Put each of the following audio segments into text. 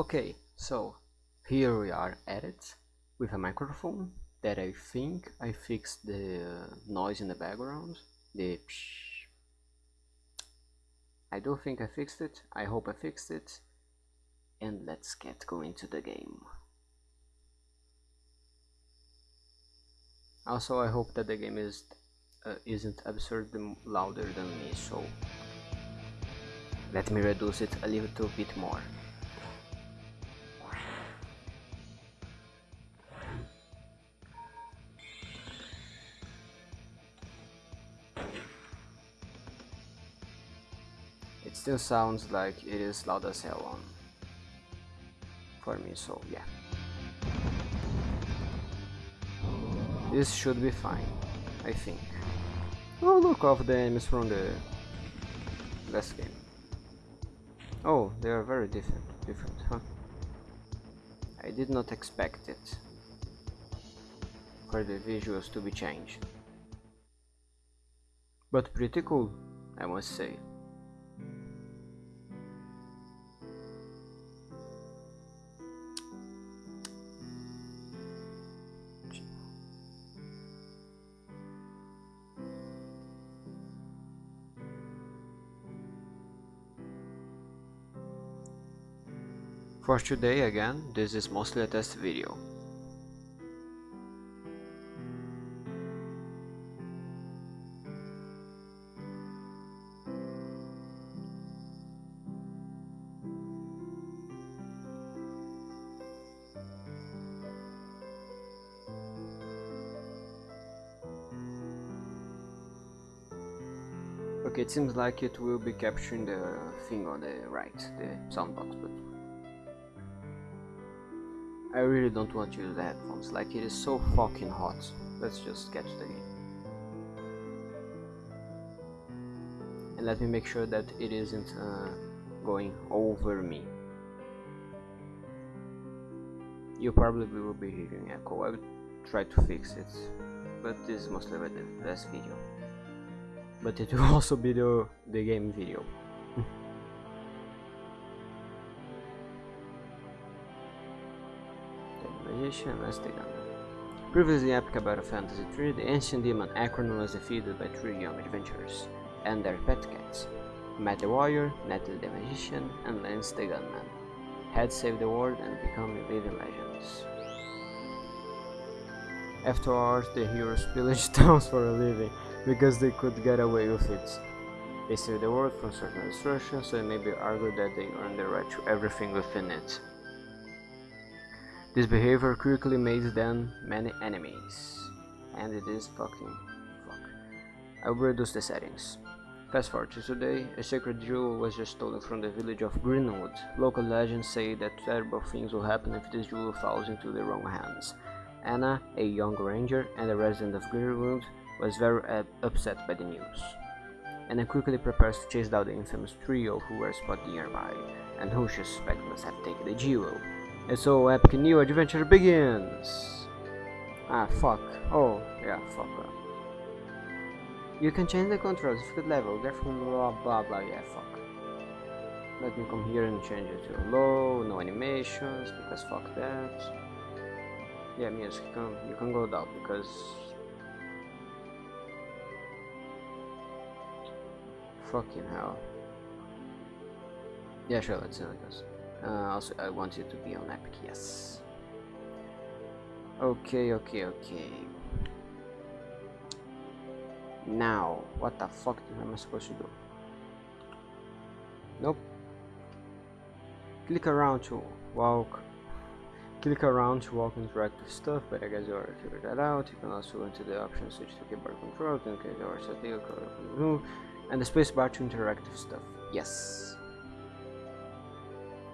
Okay, so here we are at it with a microphone that I think I fixed the noise in the background. The psh. I don't think I fixed it. I hope I fixed it. And let's get going to the game. Also, I hope that the game is uh, isn't absurdly louder than me. So let me reduce it a little bit more. Still sounds like it is loud as hell on for me, so yeah. This should be fine, I think. Oh look, off the enemies from the last game. Oh, they are very different, different, huh? I did not expect it for the visuals to be changed. But pretty cool, I must say. For today again, this is mostly a test video. Okay, it seems like it will be capturing the thing on the right, the soundbox, but I really don't want to use the headphones, like it is so fucking hot. Let's just to the game. And let me make sure that it isn't uh, going over me. You probably will be hearing echo, I will try to fix it, but this is mostly the last video. But it will also be the, the game video. Let's take. Previously epic a fantasy tree, the ancient demon Akron was defeated by three young adventurers and their pet cats. Matt the warrior, Natalie the magician, and Lance the gunman had saved the world and become living legends. Afterwards, the heroes pillaged towns for a living because they could get away with it. They saved the world from certain destruction, so it may be argued that they earned the right to everything within it. This behavior quickly made them many enemies. And it is fucking fuck. I will reduce the settings. Fast forward to today, a sacred jewel was just stolen from the village of Greenwood. Local legends say that terrible things will happen if this jewel falls into the wrong hands. Anna, a young ranger and a resident of Greenwood, was very upset by the news. Anna quickly prepares to chase down the infamous trio who were spotted nearby, and who she suspects must have taken the jewel. So epic new adventure begins! Ah, fuck. Oh, yeah, fuck. You can change the controls, difficult level, different blah blah blah, yeah, fuck. Let me come here and change it to low, no animations, because fuck that. Yeah, music, you can, you can go down, because... Fucking hell. Yeah, sure, let's see, do this. Uh, also, I want you to be on Epic, yes. Okay, okay, okay. Now, what the fuck am I supposed to do? Nope. Click around to walk. Click around to walk interactive stuff, but I guess you already figured that out. You can also go into the options switch to keyboard control, case you are set and the spacebar to interactive stuff. Yes.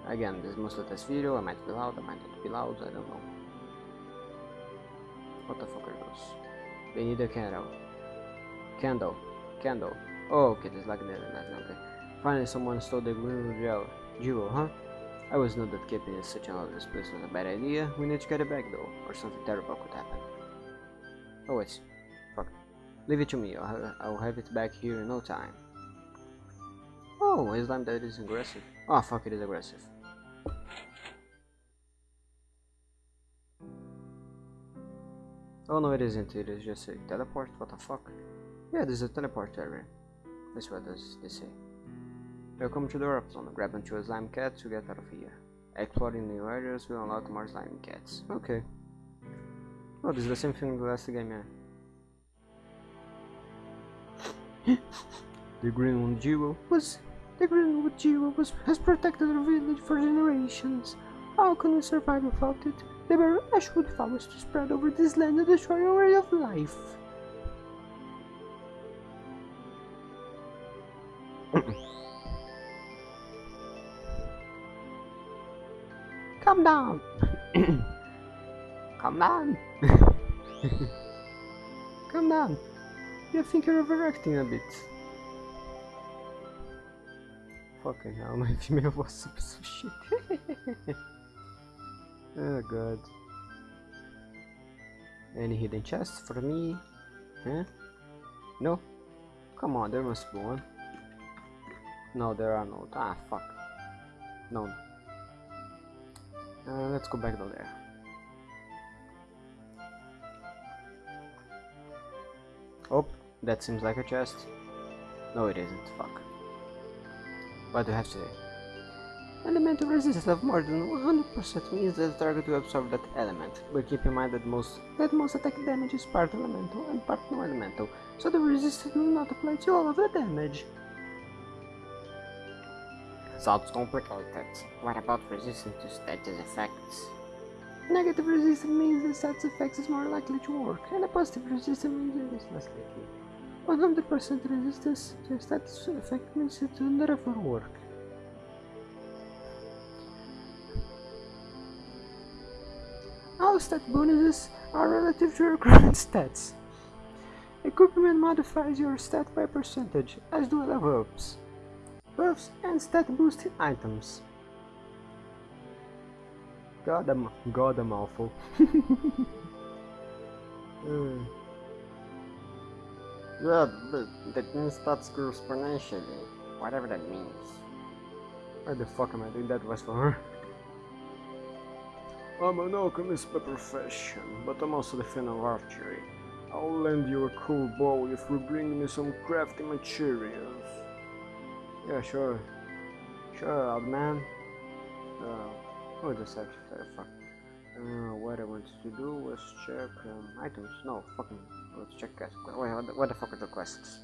Again, this is mostly test video, I might be loud, I might not be loud, I don't know. What the fuck are those? They need a candle. Candle. Candle. Oh, okay, there's like that, that's okay. Finally, someone stole the green jewel, jewel, huh? I always knew that keeping it such an obvious place was a bad idea. We need to get it back though, or something terrible could happen. Oh wait, fuck. Leave it to me, I'll, I'll have it back here in no time. Oh, a slime that is aggressive. Oh fuck, it is aggressive. Oh no, it isn't. It is just a teleport. What the fuck? Yeah, this is a teleport area. That's what does this say. Welcome to the warp. Grab onto a slime cat to get out of here. Exploring new areas will unlock more slime cats. Okay. Oh, this is the same thing in the last game, yeah. the Greenwood Jewel was the Greenwood Jewel was has protected our village for generations. How can we survive without it? The were ashwood forest to spread over this land and destroy our way of life. Come down. Come down. Come down. You think you're overacting a bit. Fucking hell, my female was piece of shit. oh god. Any hidden chests for me? Huh? No? Come on, there must be one. No, there are no. Ah, fuck. No. Uh, let's go back down there. Oh, that seems like a chest. No, it isn't. Fuck. What do you have to say? Elemental resistance of more than 100% means that the target will absorb that element, but keep in mind that most that most attack damage is part elemental and part non-elemental, so the resistance will not apply to all of the damage. Sounds complicated. What about resistance to status effects? Negative resistance means the status effects is more likely to work, and a positive resistance means it is less likely. 100% resistance to a status effect means it will never work. All stat bonuses are relative to your current stats. Equipment modifies your stat by percentage, as do level ups buffs and stat boosting items. God, I'm, God, I'm awful. mm. Yeah, but that means stats grow exponentially, whatever that means. Why the fuck am I doing that was for her? I'm an alchemist by profession, but I'm also the fan of archery. I'll lend you a cool bow if you bring me some crafty materials. Yeah, sure. Sure, old man. Uh, oh, this actually fuck. Uh, what I wanted to do was check um, items. No, fucking. Let's check quests. Wait, what the, what the fuck are the quests?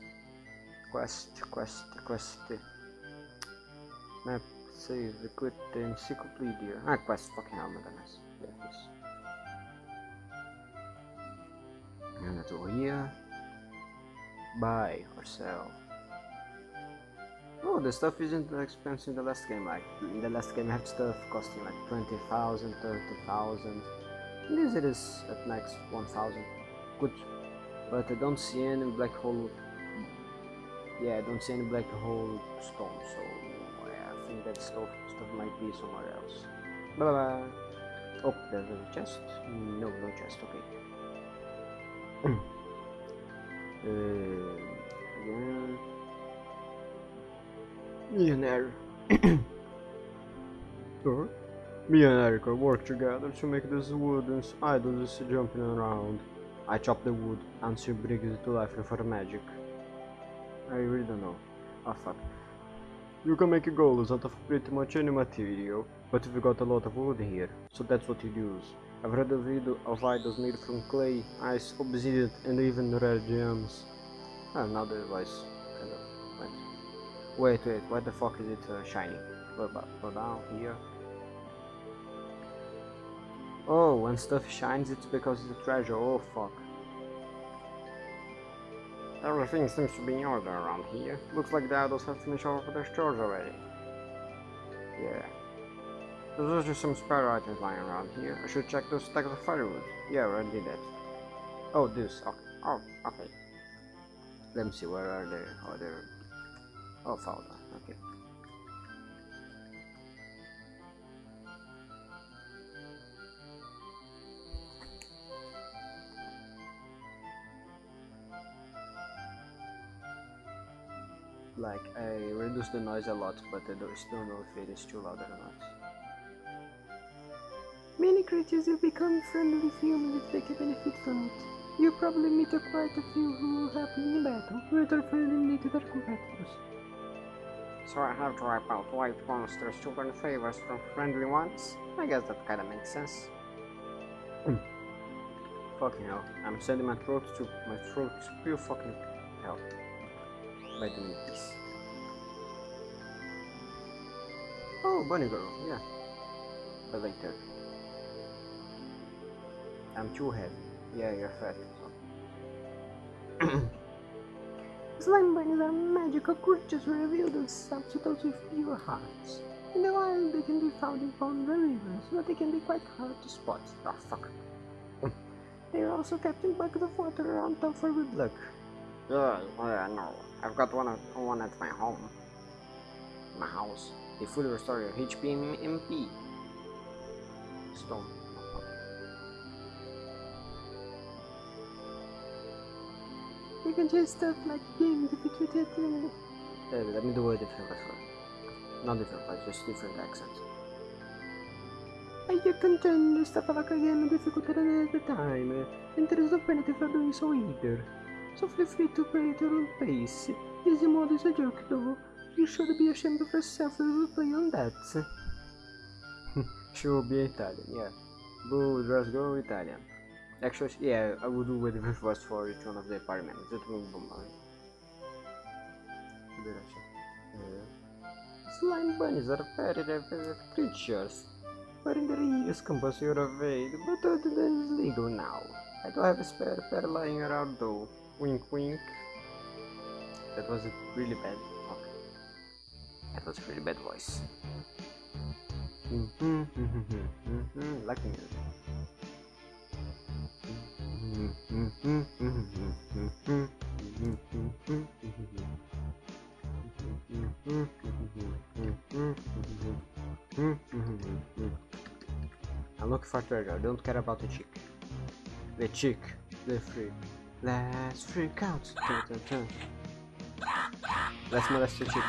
Quest, quest, quest. Map, save, equip the encyclopedia. Ah, quest, fucking hell, my goodness. This. And let's here. Buy or sell. Oh, the stuff isn't that expensive in the last game. Like in the last game, I had stuff costing like 20,000, 30,000. This it is at max 1,000. Good, but I don't see any black hole. Yeah, I don't see any black hole stone. So yeah, I think that stuff stuff might be somewhere else. Bye bye. Oh, there's a chest. No, no chest. Okay. Hmm. uh, again. Millionaire. or me and Erica work together to make this wooden idols jumping around. I chop the wood and she brings it to life her magic. I really don't know. Oh fuck. You can make a goals out of pretty much any material, but we've got a lot of wood here, so that's what you use. I've read a video of idols made from clay, ice, obsidian and even rare gems. Ah, now the device kind of went. Wait, wait, what the fuck is it uh, shining? Go, go down here. Oh, when stuff shines it's because it's a treasure, oh fuck. Everything seems to be in order around here. Looks like the idols have finished all of their chores already. Yeah. There's just some spare items lying around here. I should check those stacks of firewood. Yeah, I did that. Oh, this. Okay. Oh, okay. Let me see, where are they? Oh, they're Oh, found them. Okay. Like, I reduce the noise a lot, but I don't, know if it is too loud or not. Many creatures will become friendly with humans if they can benefit from it. You probably meet a quite a few who will help you in battle, with our friendly to their competitors. So I have to wipe out white monsters to earn favors from friendly ones? I guess that kinda makes sense. Hmm. Fucking hell. I'm sending my throat to my throat to pure fucking hell. By doing this. Oh, bunny girl, yeah. I But later. I'm too heavy. Yeah, you're fat. Slime bunnies are magical creatures who reveal themselves to those with pure hearts. In the wild, they can be found in ponds and rivers, but they can be quite hard to spot. Oh, fuck. they are also kept in buckets of water around town for good luck. Yeah, yeah, no. I've got one, at, one at my home. My house. They fully restore your HP and MP. Stone. You can do stuff like game difficulty. Uh, let me do a different voice. Not different voice, just different accents. You can turn the stuff like a game difficult at any time, and there is no penalty for doing so either. So feel free to play at your own pace. Easy mode is a joke though. You should be ashamed of yourself if you play on that. she will be Italian, yeah. Boo, just go Italian. Actually, yeah, I would do a different voice for each one of the party members. That will be mine. Slime bunnies are very rare creatures. But in the years compulsory evade, but other than is legal now. I do have a spare pair lying around though. Wink wink. That was a really bad okay. That was a really bad voice. Mhm, mhm, mhm, mhm, like the music. I'm looking for treasure, don't care about the chick. The chick, the freak. Let's freak out. Let's molest the chick.